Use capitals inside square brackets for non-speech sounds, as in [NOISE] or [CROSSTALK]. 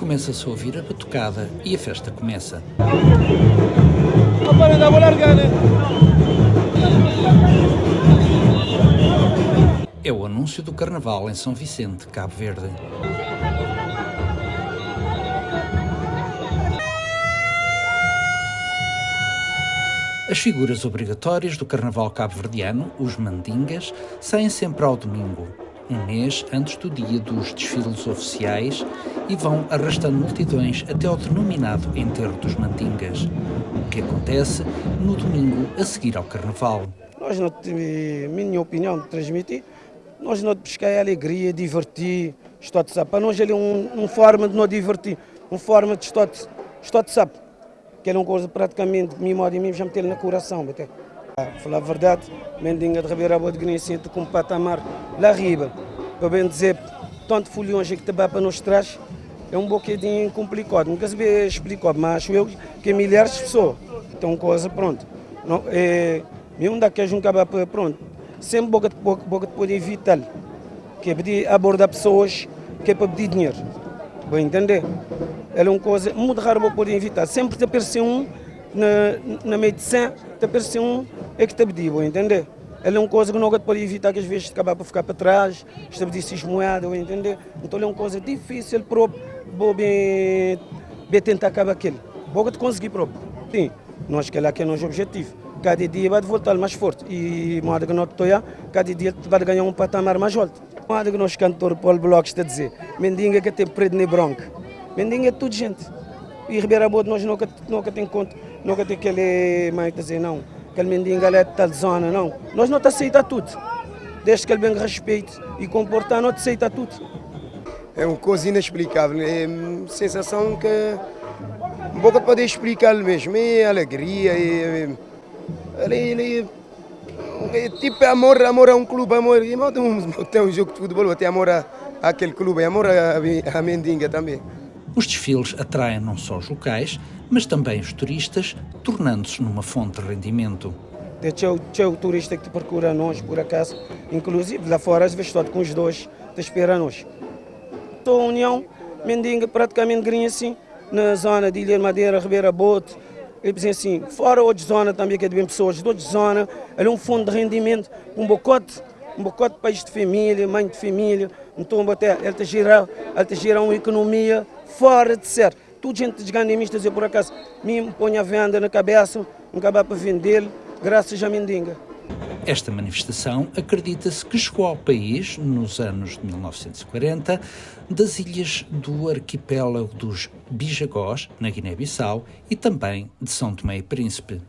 começa-se a ouvir a batucada e a festa começa. É o anúncio do Carnaval em São Vicente, Cabo Verde. As figuras obrigatórias do Carnaval cabo-verdiano, os mandingas, saem sempre ao domingo, um mês antes do dia dos desfiles oficiais e vão arrastando multidões até ao denominado enterro dos mandingas, o que acontece no domingo a seguir ao Carnaval. Nós não minha opinião, transmitir, nós não buscar alegria, divertir, estou de Para nós ele é um, forma de nos divertir, uma forma de estar de sapo que é uma coisa praticamente, de mim modo e mim, já meter no coração. Até. Falar a verdade, Mendinga de Ribeira Boa de Grinacente com patamar lá riba. Para bem dizer, tanto folhões que te para nos traz, é um bocadinho complicado. Nunca se vê explicado, mas eu que milhares de pessoas. Então, coisa, pronto. Não, é, mesmo daqueles um caba pronto. Sempre boca, boca, boca pode evitar. Que é pedir abordar pessoas que é para pedir dinheiro. Vou entender? é uma coisa muito rara para poder evitar. Sempre te aparece um na, na medicina, te aparece um é que te pediu, entender? É uma coisa que não pode evitar, que às vezes acaba por ficar para trás, estabelecer moeda, entender? Então é uma coisa difícil para bem, bem tentar acabar. Boa de conseguir próprio. Sim, nós que é que é o nosso objetivo. Cada dia vai voltar mais forte e moda que nós estou cada dia vai ganhar um patamar mais alto. Moda que nós cantor Paulo Bloch está a dizer, mendiga que tem preto nem branco. Mendinga é tudo gente. E Ribeira Boa nós nunca, nunca tem conta, nunca tem aquele, mais dizer, não, aquele Mendinga é de tal zona, não. Nós não aceita tudo. Desde que ele bem respeite e comportar, não aceita tudo. É uma coisa inexplicável, é uma sensação que um pouco poder explicar mesmo, é alegria, é, é, é, tipo amor, amor a um clube, amor, tem [LAUGHS] um jogo de futebol, tem amor a, aquele clube, amor a, a Mendinga também. Os desfiles atraem não só os locais, mas também os turistas, tornando-se numa fonte de rendimento. Tem o turista que te procura nós, por acaso, inclusive lá fora, às vezes com os dois, te espera nós. Estou União, Mendinga, praticamente grinha assim, na zona de Ilha Madeira, Ribeira Bote, ele diz assim, fora outra zona também que é de bem pessoas, de outra zona, é um fundo de rendimento, um bocote, um bocote de país de família, mãe de família, então até ele te gira, ele te gira uma economia fora de ser. Tudo gente desganimistas, eu por acaso me põe a venda na cabeça, acabar para vender, graças a Mendinga. Esta manifestação acredita-se que chegou ao país nos anos de 1940 das ilhas do arquipélago dos Bijagós, na Guiné-Bissau, e também de São Tomé e Príncipe.